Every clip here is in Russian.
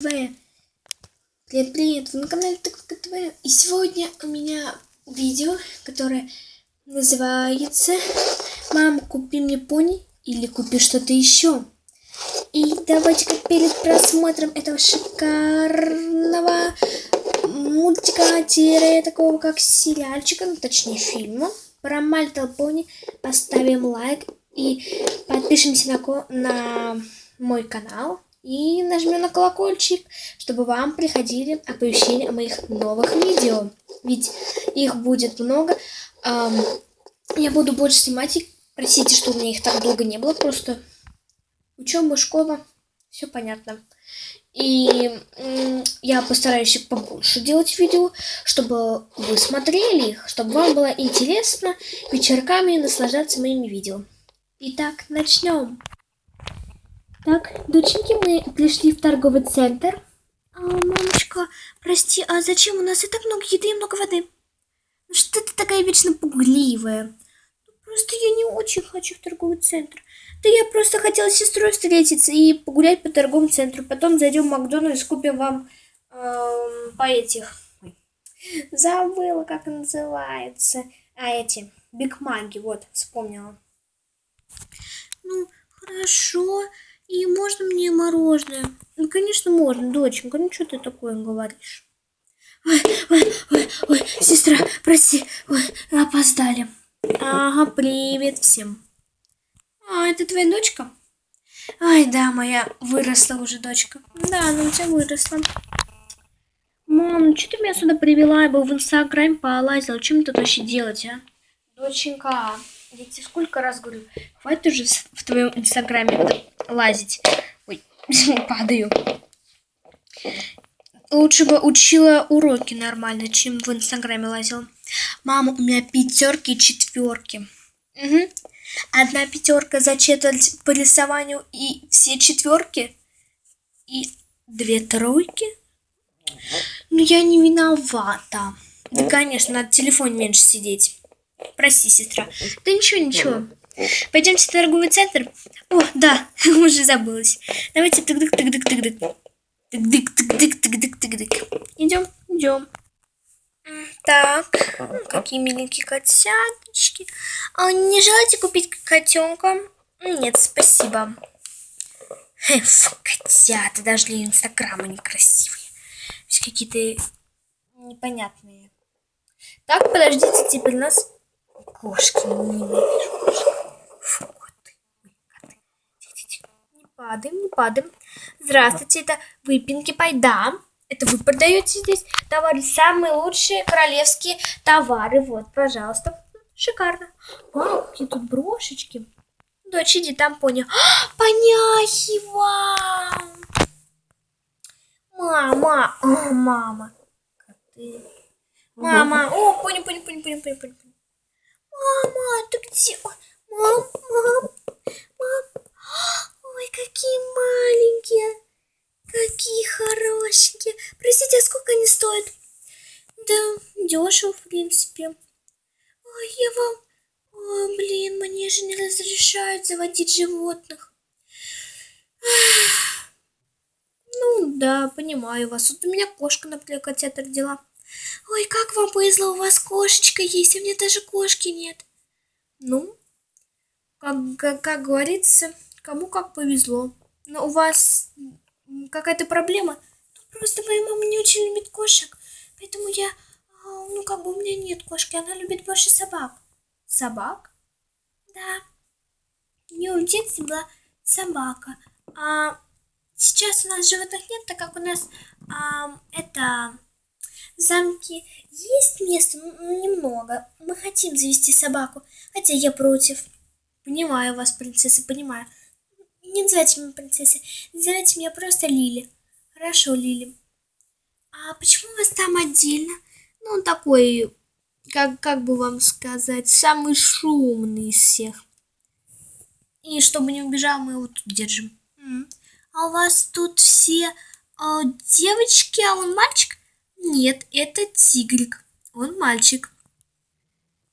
ТВ. Привет, привет, вы на канале Тыковка ТВ. И сегодня у меня видео, которое называется «Мама, купи мне пони или купи что-то еще». И давайте-ка перед просмотром этого шикарного мультика, такого как сериальчика, ну точнее фильма, про Little Pony поставим лайк и подпишемся на, на мой канал и нажмем на колокольчик, чтобы вам приходили оповещения о моих новых видео. Ведь их будет много. Я буду больше снимать их. Простите, что у меня их так долго не было. Просто учеба, школа, все понятно. И я постараюсь побольше делать видео, чтобы вы смотрели их, чтобы вам было интересно вечерками наслаждаться моими видео. Итак, начнем. Так, доченьки, мы пришли в торговый центр. А, мамочка, прости, а зачем у нас и так много еды и много воды? Ну что ты такая вечно пугливая? Ну, просто я не очень хочу в торговый центр. Да я просто хотела с сестрой встретиться и погулять по торговому центру. Потом зайдем в Макдональдс, купим вам эм, по этих... Забыла, как называется. А эти, Биг Маги, вот, вспомнила. Ну, хорошо. И можно мне мороженое? Ну, конечно, можно, доченька. Ну, что ты такое говоришь? Ой, ой, ой, ой, сестра, прости, ой, опоздали. Ага, привет всем. А, это твоя дочка? Ай, да, моя выросла уже дочка. Да, она у тебя выросла. Мам, ну что ты меня сюда привела? Я бы в инстаграме полазила. Чем тут вообще делать, а? Доченька, я тебе сколько раз говорю, хватит уже в твоем инстаграме лазить. Ой, падаю. Лучше бы учила уроки нормально, чем в инстаграме лазила. Мама, у меня пятерки и четверки. Угу. Одна пятерка за четверть по рисованию и все четверки. И две тройки. Ну, я не виновата. Да, конечно, надо в телефоне меньше сидеть. Прости, сестра. Да ничего, ничего. Пойдемте в торговый центр. О, да, уже забылась. Давайте тык-дык-тык-дык-тык-дык. Тык-дык-тык-дык-тык-дык. Идем, идем. Так, какие миленькие котяточки. А не желаете купить котенка? Нет, спасибо. Фу, котята, даже для инстаграма некрасивые. Все какие-то непонятные. Так, подождите, теперь нас кошки. Ненавижу кошек. Фу, коты. Не падаем, не падаем. Здравствуйте, это выпинки пайда. Это вы продаете здесь товары, самые лучшие королевские товары. Вот, пожалуйста. Шикарно. Вау, какие тут брошечки. Дочь, иди там поня. А, поняхива! Мама, о, мама. Коты. Мама, о, понял, понял, понял, понял, понял, понял. Мама, ты где? Мам, мам, мам. Ой, какие маленькие. Какие хорошенькие. Простите, а сколько они стоят? Да, дешево, в принципе. Ой, я вам... Ой, блин, мне же не разрешают заводить животных. Ну, да, понимаю вас. Вот у меня кошка, например, котята родила. Ой, как вам повезло, у вас кошечка есть, а мне даже кошки нет. Ну, как, как, как говорится, кому как повезло. Но у вас какая-то проблема? Ну, просто моя мама не очень любит кошек, поэтому я, а, ну, как бы у меня нет кошки, она любит больше собак. Собак? Да. У нее в детстве была собака. А сейчас у нас животных нет, так как у нас а, это в замке есть место, ну, немного. Мы хотим завести собаку, хотя я против. Понимаю вас, принцесса, понимаю. Не называйте меня принцессой, называйте меня просто Лили. Хорошо, Лили. А почему у вас там отдельно? Ну, он такой, как, как бы вам сказать, самый шумный из всех. И чтобы не убежал, мы его тут держим. А у вас тут все а, девочки, а он мальчик? Нет, это тигрик. Он мальчик.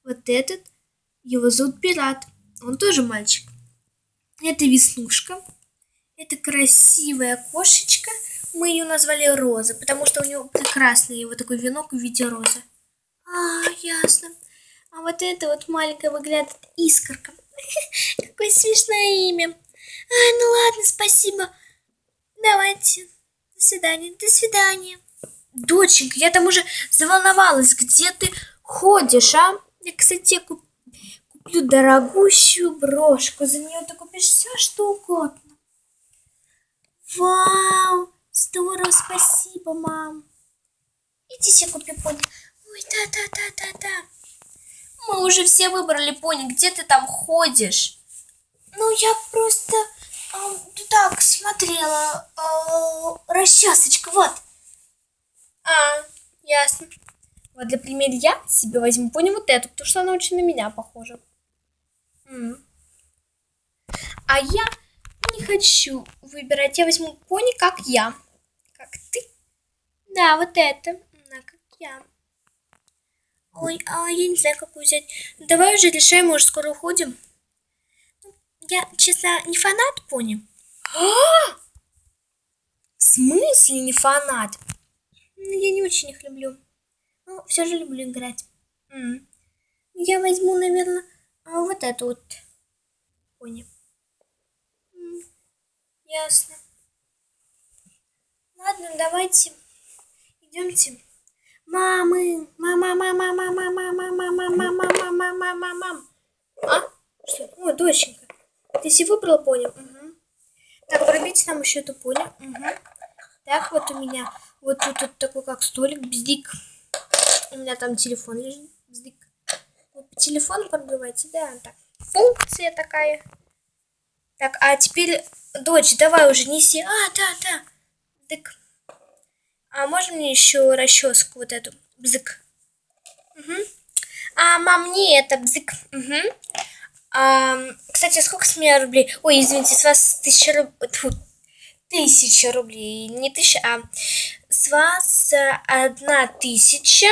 Вот этот, его зовут Пират. Он тоже мальчик. Это Веснушка. Это красивая кошечка. Мы ее назвали Роза, потому что у нее прекрасный вот такой венок в виде розы. А, ясно. А вот это вот маленькая выглядит искорка. Какое смешное имя. Ай, ну ладно, спасибо. Давайте. До свидания. До свидания. Доченька, я там уже заволновалась. Где ты ходишь, а? Я, кстати, куп... куплю дорогущую брошку. За нее ты купишь все, что угодно. Вау! Здорово, спасибо, мам. Иди себе купи пони. Ой, да-да-да-да-да. Мы уже все выбрали пони. Где ты там ходишь? Ну, я просто э, так смотрела. Э, расчесочка, вот. А, ясно. Вот для примера я себе возьму пони вот эту, потому что она очень на меня похожа. М. А я не хочу выбирать. Я возьму пони, как я. Как ты. Да, вот это. Да, как я. Ой, а я не знаю, какую взять. Давай уже решаем, мы уже скоро уходим. Я, честно, не фанат пони. А! В смысле не фанат? Ну, Я не очень их люблю. Но все же люблю играть. М. Я возьму, наверное, вот эту вот пони. М, Ясно. Ладно, давайте. Идемте. Мамы, мама, мама, мама, мама, мама, мама, мама, мама, мама, мам. А? Что? О, доченька. Ты себе выбрала пони? Угу. Так, пробейте нам еще эту пони. Угу. Так, вот у меня вот тут вот такой как столик, бздик. У меня там телефон лежит, бздик. Вот по да, так. Функция такая. Так, а теперь, дочь, давай уже неси. А, да, да. Так. А можно мне еще расческу вот эту? Бзык. Угу. А, мам, не это, бзык. Угу. А, кстати, сколько с меня рублей? Ой, извините, с вас тысяча рублей. Тысяча рублей. Не тысяча, а с вас одна тысяча.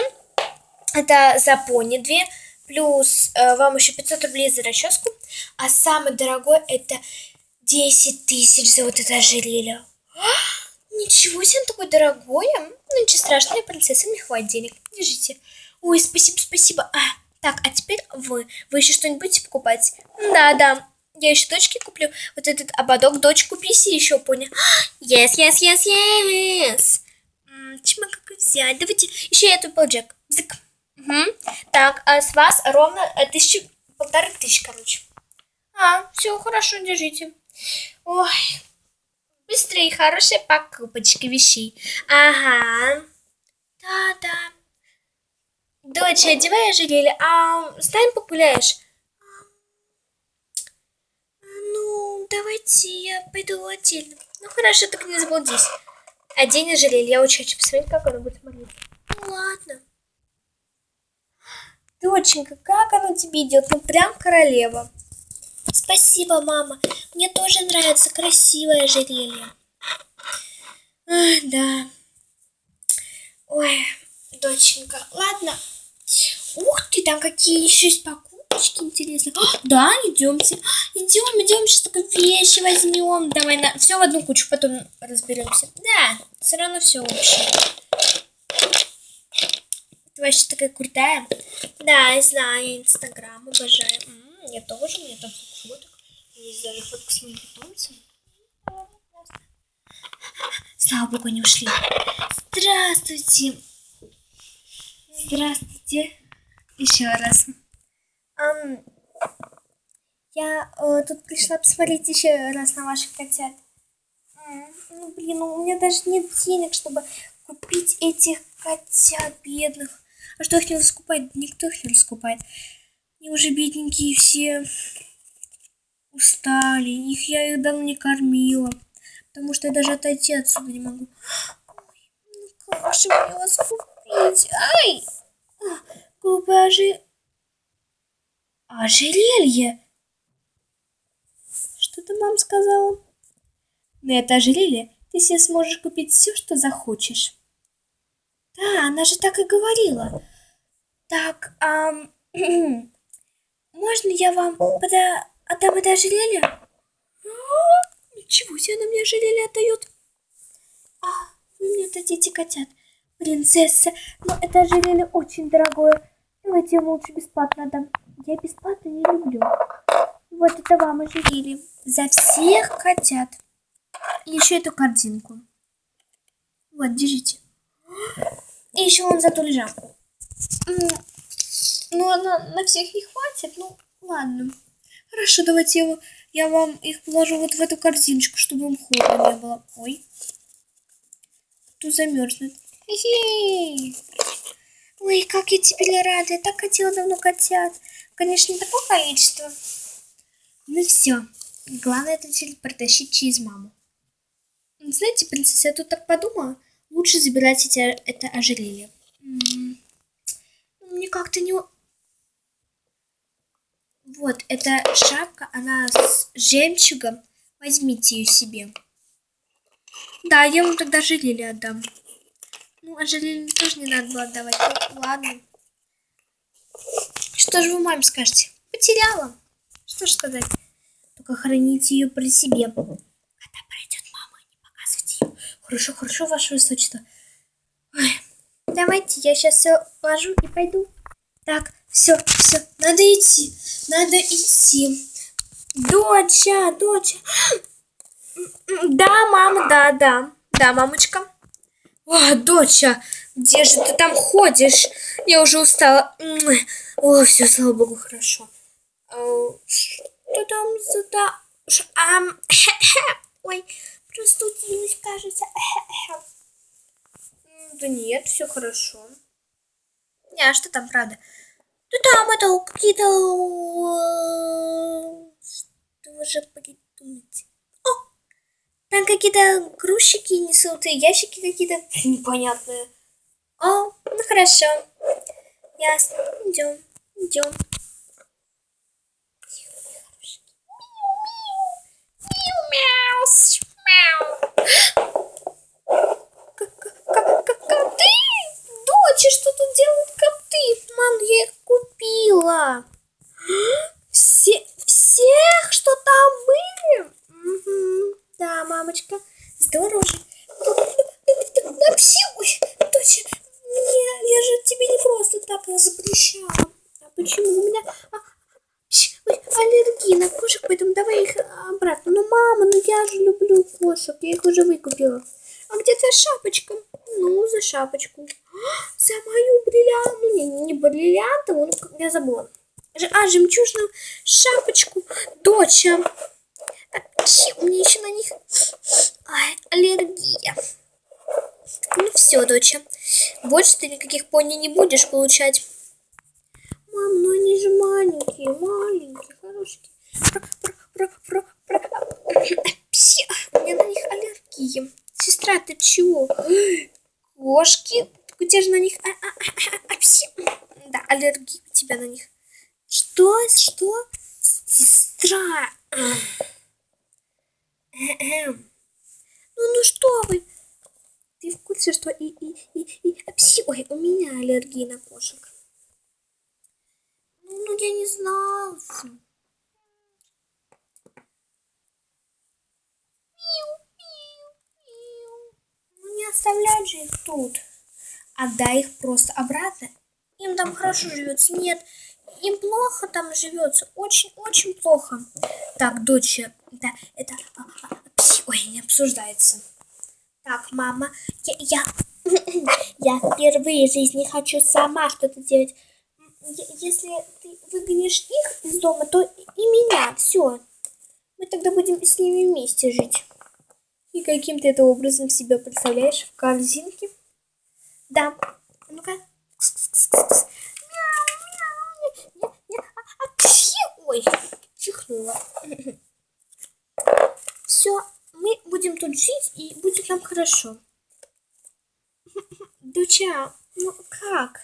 Это за пони две. Плюс э, вам еще 500 рублей за расческу. А самый дорогой это 10 тысяч за вот это ожерелье. А, Ничего себе, он такой дорогой. Ну, ничего страшного, я принцесса, мне хватит денег. Держите. Ой, спасибо, спасибо. А, так, а теперь вы. Вы еще что-нибудь покупать? Да, да. Я еще дочке куплю вот этот ободок. Дочь, купи себе еще пони. Yes, yes, yes, yes. Чему как взять? Давайте еще эту полджек. Бзык. Мгм. Так, а с вас ровно э, тысячу, полторы тысячи, короче. А, все, хорошо, держите. Ой, быстрые и хорошие покупочки вещей. Ага. Да-да. Дочь, одевай ожерелье, а с нами погуляешь? Давайте я пойду отдельно. Ну, хорошо, только не заблудись. Одень ожерелье, я очень хочу посмотреть, как оно будет смотреться. Ну, ладно. Доченька, как оно тебе идет? Ну, прям королева. Спасибо, мама. Мне тоже нравится красивое ожерелье. Ах, да. Ой, доченька, ладно. Ух ты, там какие еще есть покупочки интересные. А, да, идемте. Идем, идем, сейчас только вещи возьмем. Давай на все в одну кучу, потом разберемся. Да, все равно все общее. Ты вообще такая крутая. Да, я знаю, Инстаграм обожаю. М, я тоже, у меня там фоток. Не знаю, фотка с моим питомцем. Слава богу, они ушли. Здравствуйте. Здравствуйте. Еще раз. Ам, я э, тут пришла посмотреть еще раз на ваших котят. Ну, блин, ну, у меня даже нет денег, чтобы купить этих котят бедных. А что их не раскупает? Никто их не раскупает. Они уже бедненькие все устали. Их я их давно не кормила. Потому что я даже отойти отсюда не могу. Ой, ну как же мне вас купить? Ай! Ожи... ожерелье. Что ты, мам, сказала? На это ожерелье ты себе сможешь купить все, что захочешь. Да, она же так и говорила. Так, ам, можно я вам пода... отдам это ожерелье? А, Ничего себе, она мне ожерелье отдает. А, это дети котят. Принцесса, но это ожерелье очень дорогое. Давайте ему лучше бесплатно дам. Я бесплатно не люблю. Вот это вам ожерелье. За всех котят. И еще эту картинку. Вот, держите. И еще он за ту лежанку. Ну, на, на всех не хватит. Ну, ладно. Хорошо, давайте я, я вам их положу вот в эту корзиночку, чтобы им холодно не было. Ой. Тут замерзнет. Ой, как я теперь рада. Я так хотела давно котят. Конечно, не такое количество. Ну все. Главное это все протащить через маму. Знаете, принцесса, я тут так подумала. Лучше забирать эти, это ожерелье. Мне как-то не... Вот, эта шапка, она с жемчугом. Возьмите ее себе. Да, я вам тогда ожерелье отдам. Ну, ожерелье тоже не надо было отдавать. Ну, ладно. Что же вы маме скажете? Потеряла. Что ж сказать? Только храните ее при себе. Когда пройдет мама, не показывайте ее. Хорошо, хорошо, ваше высочество. Ой. Давайте, я сейчас все ложу и пойду. Так, все, все, надо идти, надо идти. Доча, доча. Да, мама, да, да, да, мамочка. О, доча, где же ты там ходишь? Я уже устала. О, все, слава богу, хорошо. А, что там за да? А, ой, простудилась, кажется. Да нет, все хорошо. Не, а что там, правда? Да там это какие-то... Что вы же придумаете? Там какие-то грузчики несут, и ящики какие-то непонятные. О, ну хорошо. Ясно. Идем, идем. кошек. Я их уже выкупила. А где твоя шапочка? Ну, за шапочку. За мою бриллиантовую, ну не, не бриллиантовую, ну, я забыла. А, жемчужную шапочку. Доча. Так, у меня еще на них Ай, аллергия. Ну все, доча. Больше ты никаких пони не будешь получать. Мам, ну они же маленькие, маленькие, хорошие. Про, про, про, про, Пси, у меня на них аллергия. Сестра, ты чего? Кошки? Где же на них... А, а, а, а, пси. Да, аллергия у тебя на них. Что? Что? Сестра. Ну, ну что вы? Ты в курсе, что и, и, и, и... Пси, ой, у меня аллергия на кошек. Ну, ну я не знала. Не оставлять же их тут. Отдай их просто обратно. Им там хорошо живется. Нет, им плохо там живется. Очень-очень плохо. Так, дочь, да, это... А, а, ой, не обсуждается. Так, мама, я, я, я впервые в жизни хочу сама что-то делать. Если ты выгонишь их из дома, то и меня. Все. Мы тогда будем с ними вместе жить. И каким ты это образом себя представляешь в корзинке? Да. Ну-ка. Ой, чихнула. Все, мы будем тут жить, и будет нам хорошо. Доча, ну как?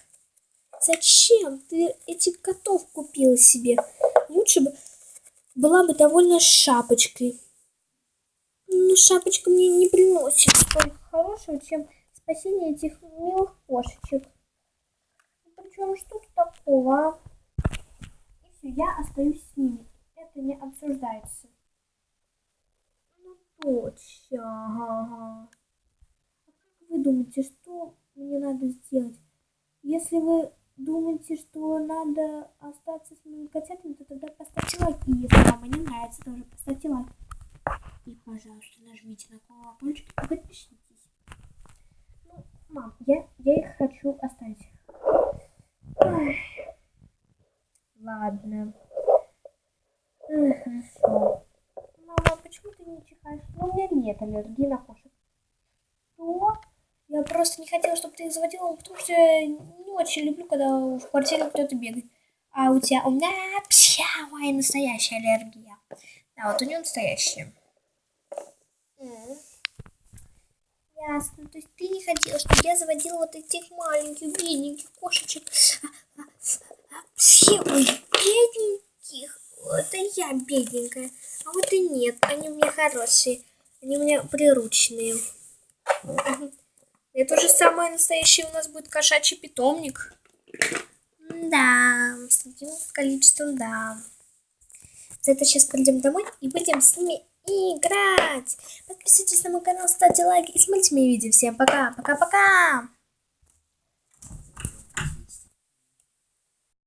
Зачем ты этих котов купила себе? Лучше бы была бы довольна шапочкой. Шапочка мне не приносит столько хорошего, чем спасение этих милых кошечек. Причем что тут такого? И все, я остаюсь с ними. Это не обсуждается. Ну, точно. Ага. А как вы думаете, что мне надо сделать? Если вы думаете, что надо остаться с моими котятами, то тогда поставьте лайк. И если вам они нравятся, тоже поставьте лайк. И, пожалуйста, нажмите на колокольчик и подпишитесь. Ну, мам, я, я их хочу оставить. Ой. Ладно. Эх, хорошо. Мама, почему ты не чихаешь? Ну, у меня нет аллергии на кошек. Что? Я просто не хотела, чтобы ты их заводила, потому что я не очень люблю, когда в квартире кто-то бегает. А у тебя, у меня псявая настоящая аллергия. Да, вот у нее настоящая. Ясно. То есть ты не хотела, чтобы я заводила вот этих маленьких, бедненьких кошечек. Все, ой, бедненьких. Это я бедненькая. А вот и нет. Они у меня хорошие. Они у меня приручные. Это же самое настоящее у нас будет кошачий питомник. Да, с таким количеством, да. За это сейчас пойдем домой и будем с ними играть. Подписывайтесь на мой канал, ставьте лайки и смотрите мои видео. Всем пока, пока-пока.